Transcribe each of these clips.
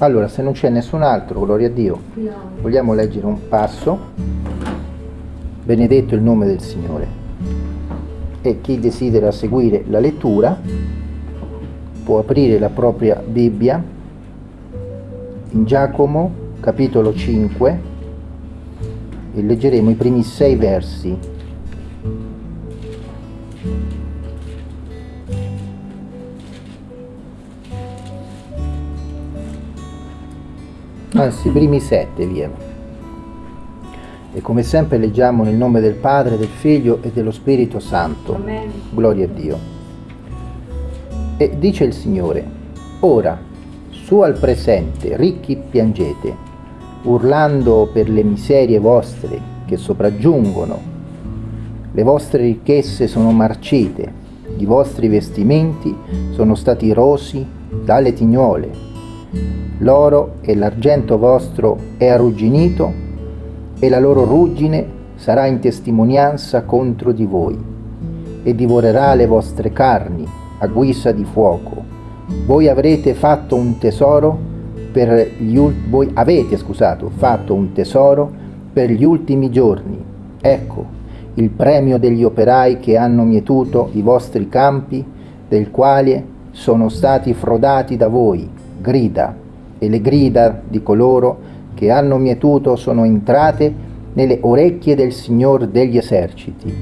Allora, se non c'è nessun altro, gloria a Dio, vogliamo leggere un passo. Benedetto il nome del Signore. E chi desidera seguire la lettura può aprire la propria Bibbia in Giacomo capitolo 5 e leggeremo i primi sei versi. Anzi, i primi sette, via. E come sempre leggiamo nel nome del Padre, del Figlio e dello Spirito Santo. Amen. Gloria a Dio. E dice il Signore, ora, su al presente, ricchi piangete, urlando per le miserie vostre che sopraggiungono. Le vostre ricchezze sono marcite, i vostri vestimenti sono stati rosi dalle tignole. L'oro e l'argento vostro è arrugginito e la loro ruggine sarà in testimonianza contro di voi e divorerà le vostre carni a guisa di fuoco. Voi avrete fatto un tesoro per gli ul- voi avete, scusato, fatto un tesoro per gli ultimi giorni. Ecco il premio degli operai che hanno mietuto i vostri campi, del quale sono stati frodati da voi, grida, e le grida di coloro che hanno mietuto sono entrate nelle orecchie del Signor degli eserciti.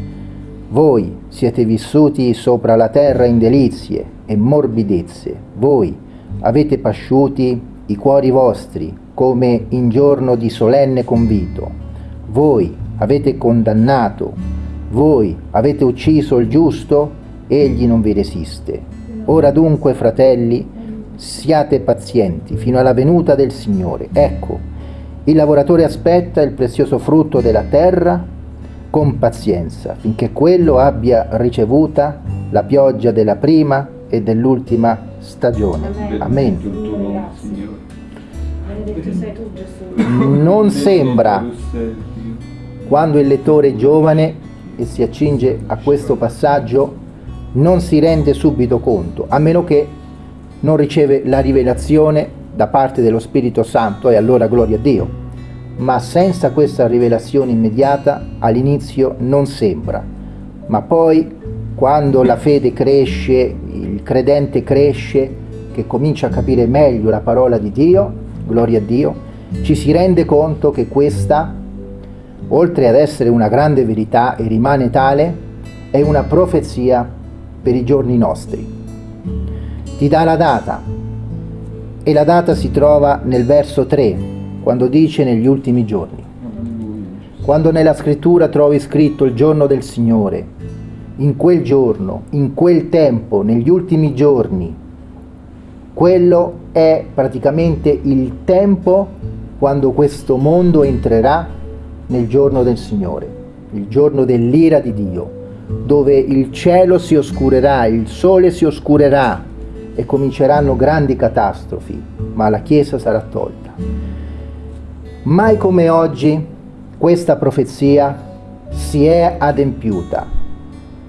Voi siete vissuti sopra la terra in delizie e morbidezze, voi avete pasciuti i cuori vostri come in giorno di solenne convito, voi avete condannato, voi avete ucciso il giusto, egli non vi resiste. Ora dunque, fratelli, siate pazienti fino alla venuta del Signore. Ecco, il lavoratore aspetta il prezioso frutto della terra con pazienza, finché quello abbia ricevuta la pioggia della prima e dell'ultima stagione. Amen. Non sembra quando il lettore è giovane e si accinge a questo passaggio non si rende subito conto, a meno che non riceve la rivelazione da parte dello Spirito Santo e allora gloria a Dio. Ma senza questa rivelazione immediata all'inizio non sembra, ma poi quando la fede cresce, il credente cresce, che comincia a capire meglio la parola di Dio, gloria a Dio, ci si rende conto che questa, oltre ad essere una grande verità e rimane tale, è una profezia per i giorni nostri ti dà la data. E la data si trova nel verso 3 quando dice negli ultimi giorni. Quando nella scrittura trovi scritto il giorno del Signore, in quel giorno, in quel tempo, negli ultimi giorni, quello è praticamente il tempo quando questo mondo entrerà nel giorno del Signore, il giorno dell'ira di Dio, dove il cielo si oscurerà, il sole si oscurerà, e cominceranno grandi catastrofi, ma la Chiesa sarà tolta. Mai come oggi questa profezia si è adempiuta.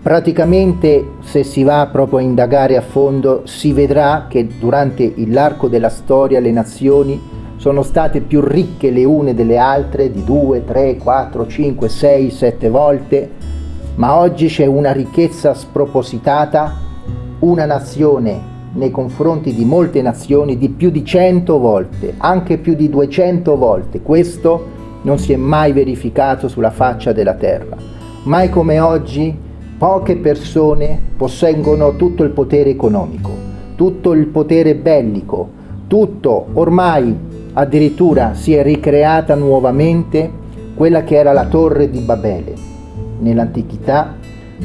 Praticamente, se si va proprio a indagare a fondo, si vedrà che durante l'arco della storia le nazioni sono state più ricche le une delle altre di due, tre, quattro, cinque, sei, sette volte, ma oggi c'è una ricchezza spropositata, una nazione nei confronti di molte nazioni di più di 100 volte, anche più di 200 volte. Questo non si è mai verificato sulla faccia della terra. Mai come oggi poche persone posseggono tutto il potere economico, tutto il potere bellico, tutto ormai addirittura si è ricreata nuovamente quella che era la torre di Babele. Nell'antichità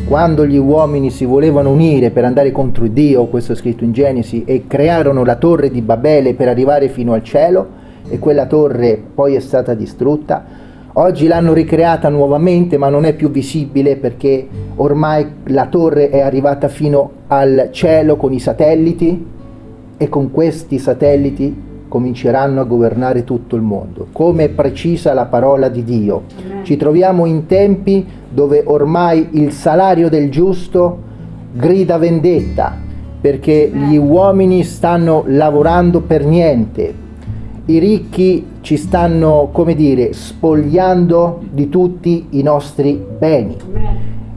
quando gli uomini si volevano unire per andare contro Dio, questo è scritto in Genesi, e crearono la torre di Babele per arrivare fino al cielo, e quella torre poi è stata distrutta, oggi l'hanno ricreata nuovamente ma non è più visibile perché ormai la torre è arrivata fino al cielo con i satelliti e con questi satelliti cominceranno a governare tutto il mondo. Come è precisa la parola di Dio. Ci troviamo in tempi dove ormai il salario del giusto grida vendetta, perché gli uomini stanno lavorando per niente. i ricchi ci stanno, come dire, spogliando di tutti i nostri beni.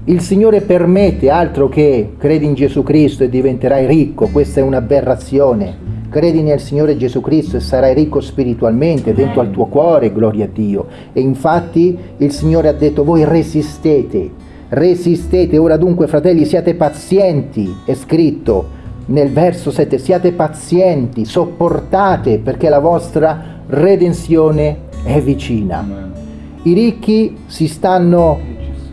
Il Signore permette altro che credi in Gesù Cristo e diventerai ricco, questa è un'aberrazione. Credi nel Signore Gesù Cristo e sarai ricco spiritualmente dentro al tuo cuore, gloria a Dio. E infatti il Signore ha detto voi resistete, resistete. Ora dunque fratelli siate pazienti, è scritto nel verso 7, siate pazienti, sopportate perché la vostra redenzione è vicina. I ricchi si stanno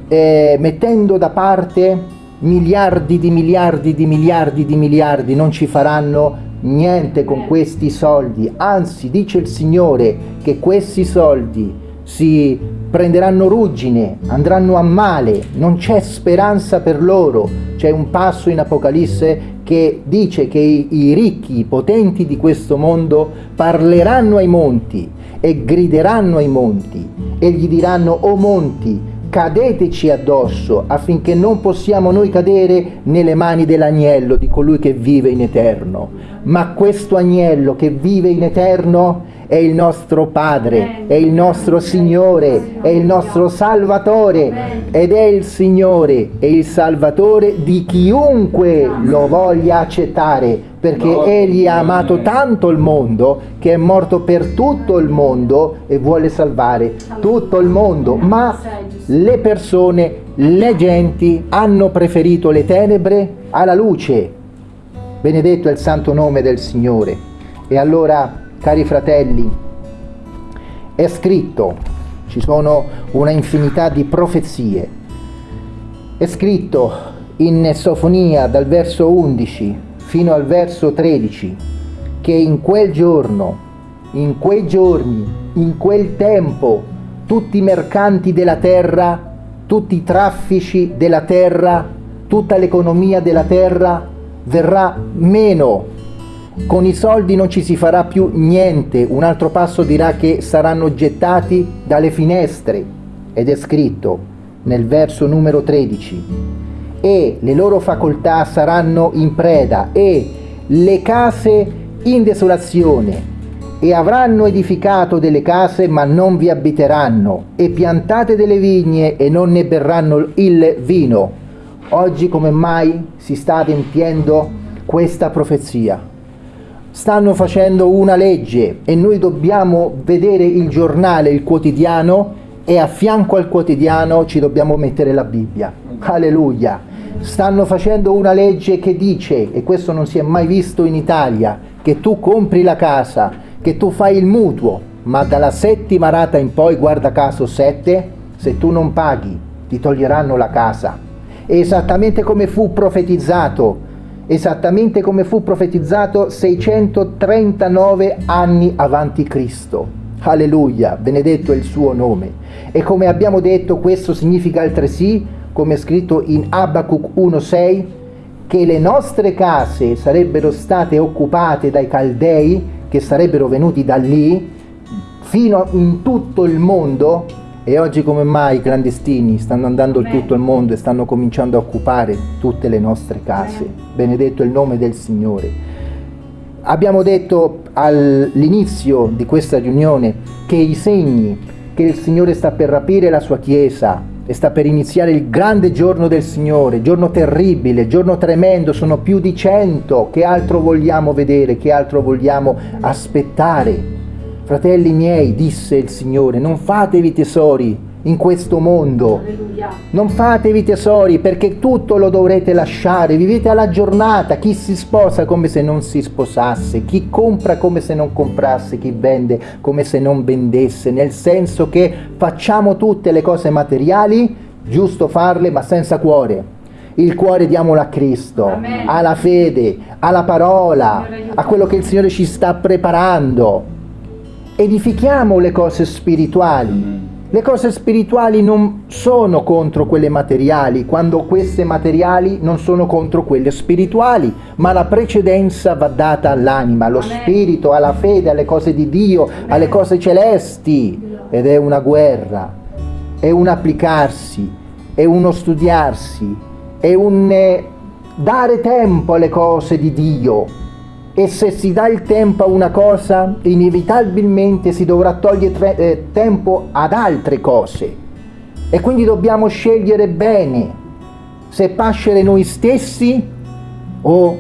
eh, mettendo da parte miliardi di miliardi di miliardi di miliardi, non ci faranno niente con questi soldi, anzi dice il Signore che questi soldi si prenderanno ruggine, andranno a male, non c'è speranza per loro. C'è un passo in Apocalisse che dice che i, i ricchi, i potenti di questo mondo parleranno ai monti e grideranno ai monti e gli diranno, o monti, cadeteci addosso affinché non possiamo noi cadere nelle mani dell'agnello, di colui che vive in eterno. Ma questo agnello che vive in eterno è il nostro Padre, è il nostro Signore, è il nostro Salvatore ed è il Signore e il Salvatore di chiunque lo voglia accettare perché Egli ha amato tanto il mondo che è morto per tutto il mondo e vuole salvare tutto il mondo, ma le persone, le genti hanno preferito le tenebre alla luce. Benedetto è il santo nome del Signore. E allora, cari fratelli, è scritto, ci sono una infinità di profezie, è scritto in Sofonia dal verso 11 fino al verso 13, che in quel giorno, in quei giorni, in quel tempo, tutti i mercanti della terra, tutti i traffici della terra, tutta l'economia della terra verrà meno. Con i soldi non ci si farà più niente. Un altro passo dirà che saranno gettati dalle finestre. Ed è scritto nel verso numero 13 e le loro facoltà saranno in preda e le case in desolazione e avranno edificato delle case ma non vi abiteranno e piantate delle vigne e non ne berranno il vino. Oggi come mai si sta adempiendo questa profezia? Stanno facendo una legge e noi dobbiamo vedere il giornale, il quotidiano e a fianco al quotidiano ci dobbiamo mettere la Bibbia. Alleluia! Stanno facendo una legge che dice, e questo non si è mai visto in Italia, che tu compri la casa, che tu fai il mutuo, ma dalla settima rata in poi, guarda caso sette, se tu non paghi ti toglieranno la casa. Esattamente come fu profetizzato, esattamente come fu profetizzato 639 anni avanti Cristo. Alleluia, benedetto è il suo nome. E come abbiamo detto, questo significa altresì come è scritto in Abacuc 1.6, che le nostre case sarebbero state occupate dai Caldei, che sarebbero venuti da lì, fino in tutto il mondo, e oggi come mai i clandestini stanno andando in tutto il mondo e stanno cominciando a occupare tutte le nostre case. Benedetto il nome del Signore. Abbiamo detto all'inizio di questa riunione che i segni che il Signore sta per rapire la sua Chiesa e sta per iniziare il grande giorno del Signore, giorno terribile, giorno tremendo, sono più di cento, che altro vogliamo vedere, che altro vogliamo aspettare? Fratelli miei, disse il Signore, non fatevi tesori in questo mondo. Non fatevi tesori perché tutto lo dovrete lasciare, vivete alla giornata, chi si sposa come se non si sposasse, chi compra come se non comprasse, chi vende come se non vendesse, nel senso che facciamo tutte le cose materiali, giusto farle ma senza cuore. Il cuore diamolo a Cristo, Amen. alla fede, alla parola, a quello che il Signore ci sta preparando. Edifichiamo le cose spirituali le cose spirituali non sono contro quelle materiali, quando queste materiali non sono contro quelle spirituali, ma la precedenza va data all'anima, allo spirito, alla fede, alle cose di Dio, alle cose celesti. Ed è una guerra, è un applicarsi, è uno studiarsi, è un eh, dare tempo alle cose di Dio. E se si dà il tempo a una cosa, inevitabilmente si dovrà togliere eh, tempo ad altre cose. E quindi dobbiamo scegliere bene se pascere noi stessi o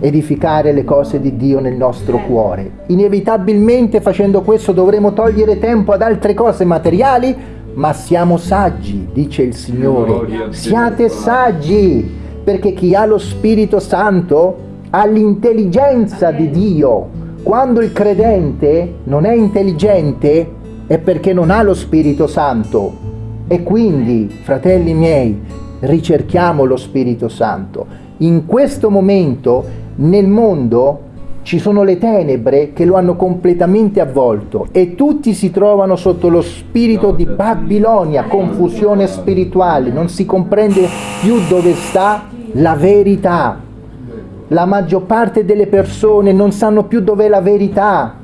edificare le cose di Dio nel nostro cuore. Inevitabilmente facendo questo dovremo togliere tempo ad altre cose materiali, ma siamo saggi, dice il Signore. Siate saggi, perché chi ha lo Spirito Santo ha l'intelligenza di Dio. Quando il credente non è intelligente è perché non ha lo Spirito Santo. E quindi, fratelli miei, ricerchiamo lo Spirito Santo. In questo momento nel mondo ci sono le tenebre che lo hanno completamente avvolto e tutti si trovano sotto lo spirito di Babilonia, confusione spirituale, non si comprende più dove sta la verità. La maggior parte delle persone non sanno più dov'è la verità,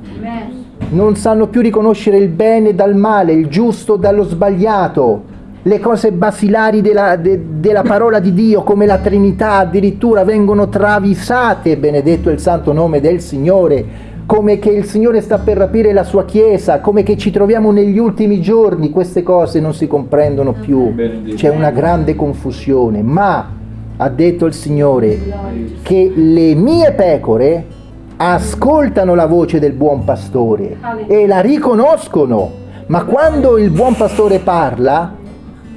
non sanno più riconoscere il bene dal male, il giusto dallo sbagliato. Le cose basilari della, de, della, parola di Dio come la Trinità addirittura vengono travisate, benedetto il santo nome del Signore, come che il Signore sta per rapire la sua Chiesa, come che ci troviamo negli ultimi giorni, queste cose non si comprendono più, c'è una grande confusione, ma ha detto il Signore che le mie pecore ascoltano la voce del buon pastore e la riconoscono, ma quando il buon pastore parla,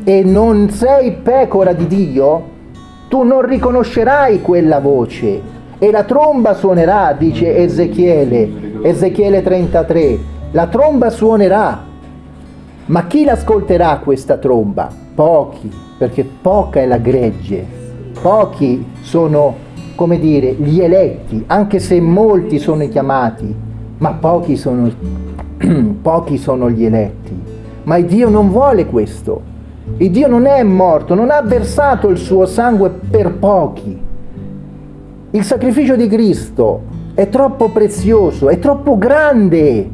e non sei pecora di Dio, tu non riconoscerai quella voce. E la tromba suonerà, dice Ezechiele, Ezechiele 33, la tromba suonerà, ma chi l'ascolterà questa tromba? Pochi, perché poca è la gregge, pochi sono, come dire, gli eletti, anche se molti sono i chiamati, ma pochi sono, pochi sono gli eletti. Ma Dio non vuole questo. Il Dio non è morto, non ha versato il suo sangue per pochi. Il sacrificio di Cristo è troppo prezioso, è troppo grande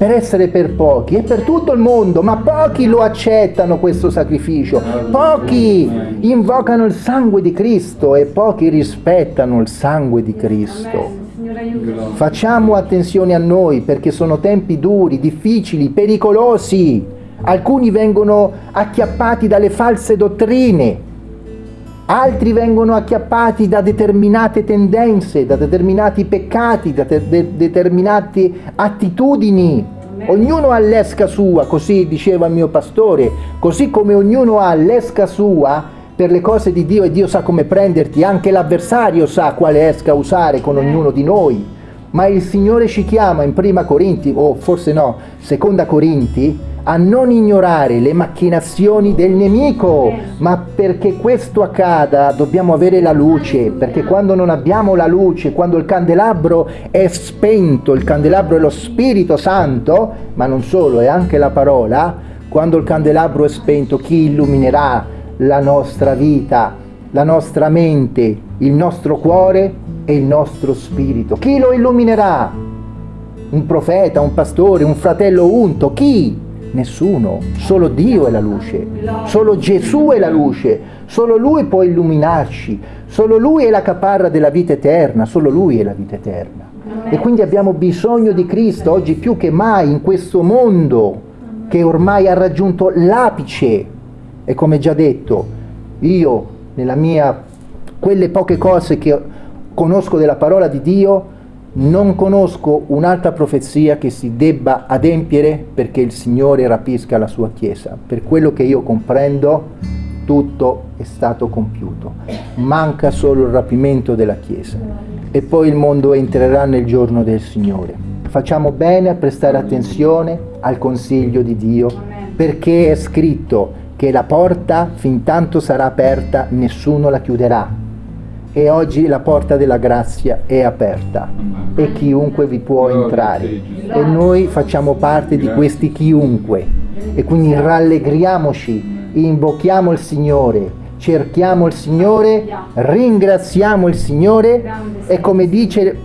per essere per pochi, è per tutto il mondo, ma pochi lo accettano questo sacrificio, pochi invocano il sangue di Cristo e pochi rispettano il sangue di Cristo. Facciamo attenzione a noi perché sono tempi duri, difficili, pericolosi. Alcuni vengono acchiappati dalle false dottrine, altri vengono acchiappati da determinate tendenze, da determinati peccati, da de determinate attitudini. Ognuno ha l'esca sua, così diceva il mio pastore, così come ognuno ha l'esca sua per le cose di Dio e Dio sa come prenderti, anche l'avversario sa quale esca usare con ognuno di noi. Ma il Signore ci chiama in prima Corinti, o forse no, seconda Corinti, a non ignorare le macchinazioni del nemico, ma perché questo accada dobbiamo avere la luce, perché quando non abbiamo la luce, quando il candelabro è spento, il candelabro è lo Spirito Santo, ma non solo, è anche la parola, quando il candelabro è spento, chi illuminerà la nostra vita, la nostra mente, il nostro cuore e il nostro spirito? Chi lo illuminerà? Un profeta, un pastore, un fratello unto? Chi? Nessuno, solo Dio è la luce, solo Gesù è la luce, solo Lui può illuminarci, solo Lui è la caparra della vita eterna, solo Lui è la vita eterna. E quindi abbiamo bisogno di Cristo oggi più che mai in questo mondo che ormai ha raggiunto l'apice. E come già detto, io nella mia, quelle poche cose che conosco della parola di Dio, non conosco un'altra profezia che si debba adempiere perché il Signore rapisca la sua Chiesa. Per quello che io comprendo, tutto è stato compiuto. Manca solo il rapimento della Chiesa. E poi il mondo entrerà nel giorno del Signore. Facciamo bene a prestare attenzione al consiglio di Dio, perché è scritto che la porta, fin tanto sarà aperta, nessuno la chiuderà e oggi la porta della grazia è aperta e chiunque vi può entrare. e noi facciamo parte di questi chiunque. E quindi rallegriamoci, invochiamo il Signore, cerchiamo il Signore, ringraziamo il Signore. E come dice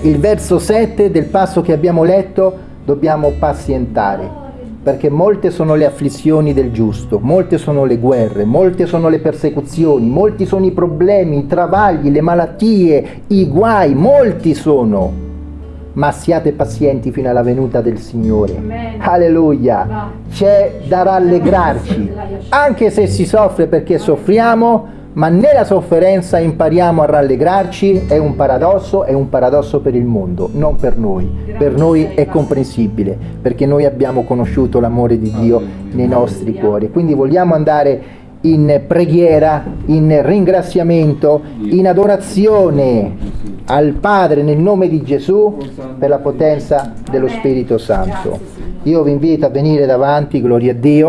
il verso 7 del passo che abbiamo letto dobbiamo pazientare perché molte sono le afflizioni del giusto, molte sono le guerre, molte sono le persecuzioni, molti sono i problemi, i travagli, le malattie, i guai, molti sono. Ma siate pazienti fino alla venuta del Signore. Amen. Alleluia. C'è da rallegrarci, anche se si soffre perché soffriamo, ma nella sofferenza impariamo a rallegrarci, è un paradosso, è un paradosso per il mondo, non per noi. Per noi è comprensibile, perché noi abbiamo conosciuto l'amore di Dio nei nostri cuori. Quindi vogliamo andare in preghiera, in ringraziamento, in adorazione al Padre nel nome di Gesù per la potenza dello Spirito Santo. Io vi invito a venire davanti, gloria a Dio.